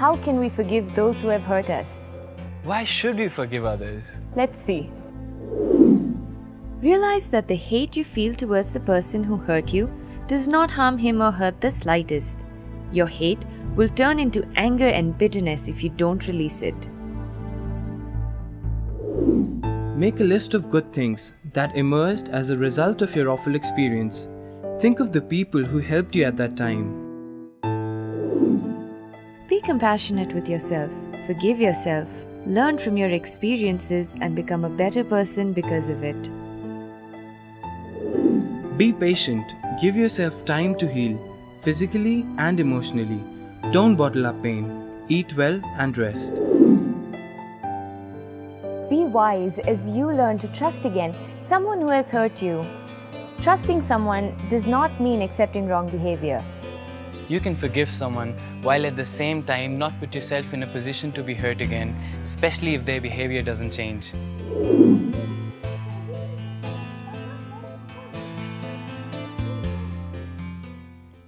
How can we forgive those who have hurt us? Why should we forgive others? Let's see. Realize that the hate you feel towards the person who hurt you does not harm him or her the slightest. Your hate will turn into anger and bitterness if you don't release it. Make a list of good things that emerged as a result of your awful experience. Think of the people who helped you at that time. Be compassionate with yourself, forgive yourself, learn from your experiences, and become a better person because of it. Be patient, give yourself time to heal, physically and emotionally. Don't bottle up pain. Eat well and rest. Be wise as you learn to trust again someone who has hurt you. Trusting someone does not mean accepting wrong behavior. You can forgive someone while at the same time not put yourself in a position to be hurt again, especially if their behavior doesn't change.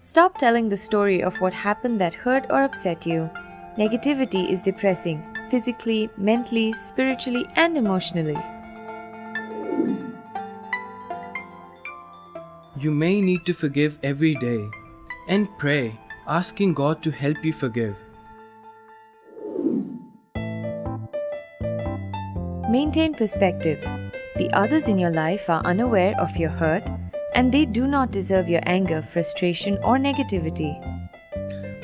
Stop telling the story of what happened that hurt or upset you. Negativity is depressing, physically, mentally, spiritually, and emotionally. You may need to forgive every day and pray, asking God to help you forgive. Maintain perspective. The others in your life are unaware of your hurt and they do not deserve your anger, frustration, or negativity.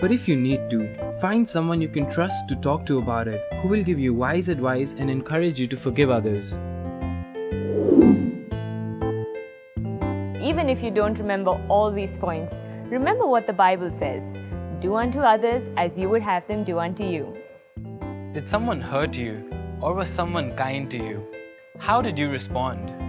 But if you need to, find someone you can trust to talk to about it, who will give you wise advice and encourage you to forgive others. Even if you don't remember all these points, remember what the Bible says Do unto others as you would have them do unto you. Did someone hurt you or was someone kind to you? How did you respond?